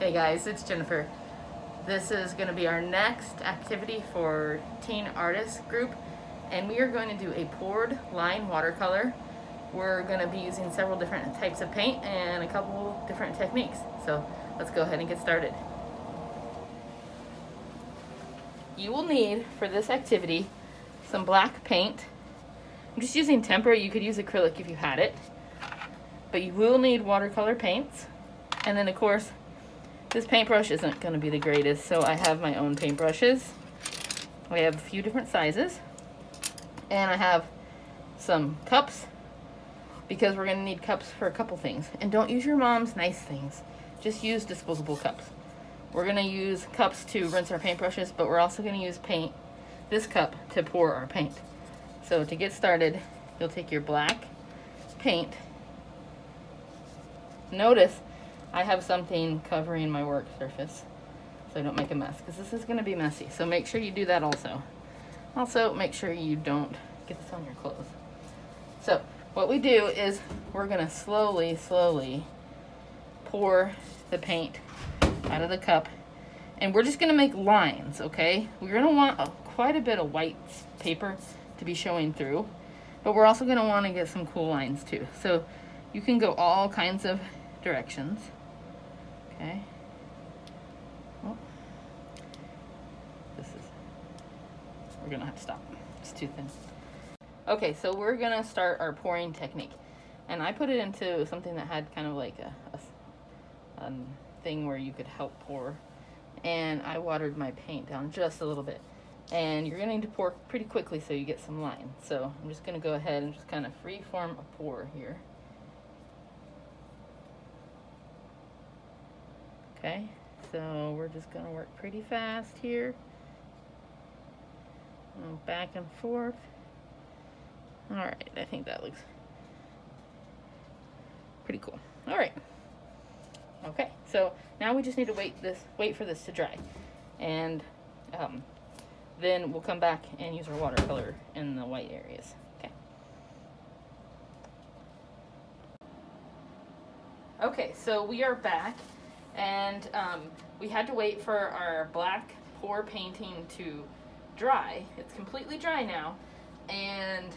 Hey guys, it's Jennifer. This is going to be our next activity for Teen Artists Group and we are going to do a poured line watercolor. We're going to be using several different types of paint and a couple different techniques. So let's go ahead and get started. You will need for this activity some black paint. I'm just using tempera, you could use acrylic if you had it. But you will need watercolor paints. And then of course this paintbrush isn't going to be the greatest, so I have my own paintbrushes. I have a few different sizes. And I have some cups, because we're going to need cups for a couple things. And don't use your mom's nice things. Just use disposable cups. We're going to use cups to rinse our paintbrushes, but we're also going to use paint, this cup, to pour our paint. So to get started, you'll take your black paint. Notice I have something covering my work surface so I don't make a mess because this is going to be messy. So make sure you do that also. Also, make sure you don't get this on your clothes. So what we do is we're going to slowly, slowly pour the paint out of the cup and we're just going to make lines, okay? We're going to want a, quite a bit of white paper to be showing through, but we're also going to want to get some cool lines too. So you can go all kinds of directions. Okay. Oh. This is, we're gonna have to stop. It's too thin. Okay, so we're gonna start our pouring technique. And I put it into something that had kind of like a, a, a um, thing where you could help pour. And I watered my paint down just a little bit. And you're gonna need to pour pretty quickly so you get some line. So I'm just gonna go ahead and just kind of free form a pour here. Okay, so we're just to work pretty fast here. And back and forth. Alright, I think that looks pretty cool. Alright. Okay, so now we just need to wait this wait for this to dry. And um, then we'll come back and use our watercolor in the white areas. Okay. Okay, so we are back and um, we had to wait for our black pour painting to dry. It's completely dry now, and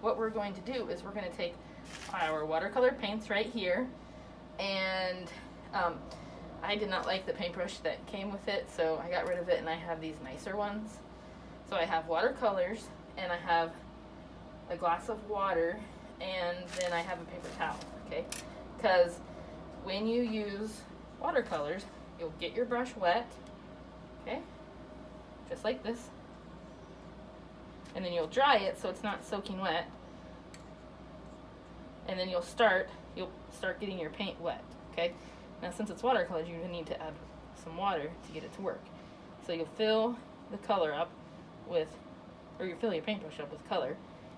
what we're going to do is we're going to take our watercolor paints right here, and um, I did not like the paintbrush that came with it, so I got rid of it, and I have these nicer ones. So I have watercolors, and I have a glass of water, and then I have a paper towel, okay? Because when you use watercolors, you'll get your brush wet, okay, just like this, and then you'll dry it so it's not soaking wet, and then you'll start, you'll start getting your paint wet, okay? Now since it's watercolors, you need to add some water to get it to work. So you'll fill the color up with, or you fill your paintbrush up with color,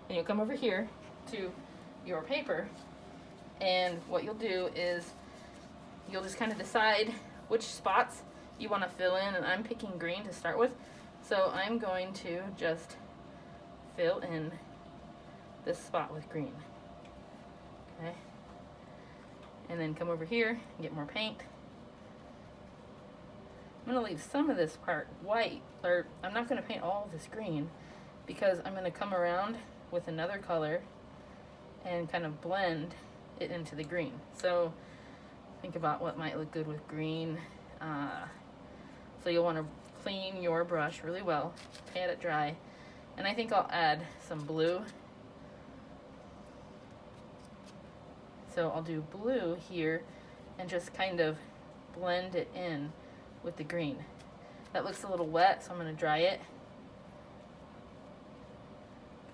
and you'll come over here to your paper, and what you'll do is you'll just kind of decide which spots you want to fill in and I'm picking green to start with. So I'm going to just fill in this spot with green. Okay? And then come over here and get more paint. I'm going to leave some of this part white or I'm not going to paint all this green because I'm going to come around with another color and kind of blend it into the green. So think about what might look good with green. Uh, so you'll want to clean your brush really well, pat it dry, and I think I'll add some blue. So I'll do blue here and just kind of blend it in with the green. That looks a little wet, so I'm going to dry it.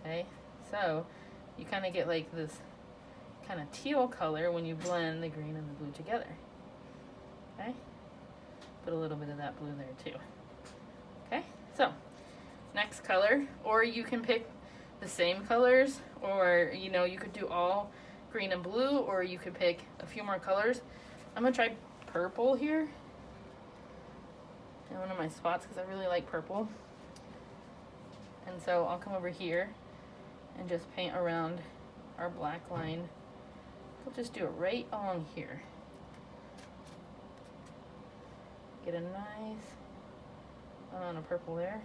Okay, so you kind of get like this kind of teal color when you blend the green and the blue together. Okay? Put a little bit of that blue there too. Okay, so next color, or you can pick the same colors, or you know, you could do all green and blue, or you could pick a few more colors. I'm gonna try purple here in one of my spots because I really like purple. And so I'll come over here and just paint around our black line We'll just do it right along here. Get a nice amount of purple there.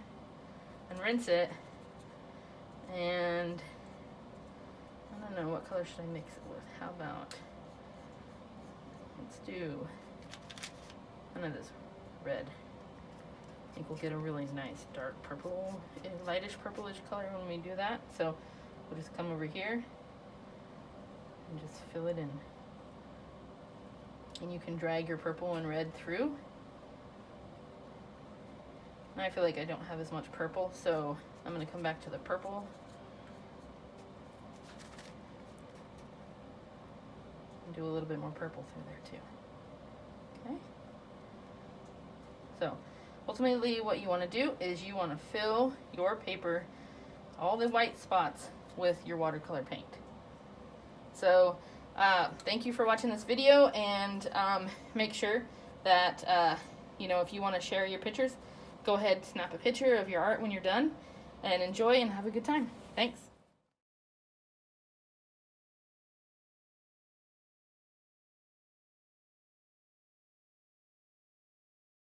And rinse it. And I don't know, what color should I mix it with? How about, let's do, none of this red. I think we'll get a really nice dark purple, lightish purplish color when we do that. So we'll just come over here and just fill it in. And you can drag your purple and red through. Now I feel like I don't have as much purple, so I'm gonna come back to the purple. And do a little bit more purple through there too. Okay. So ultimately what you wanna do is you wanna fill your paper, all the white spots with your watercolor paint. So uh, thank you for watching this video and um, make sure that, uh, you know, if you want to share your pictures, go ahead, snap a picture of your art when you're done and enjoy and have a good time. Thanks.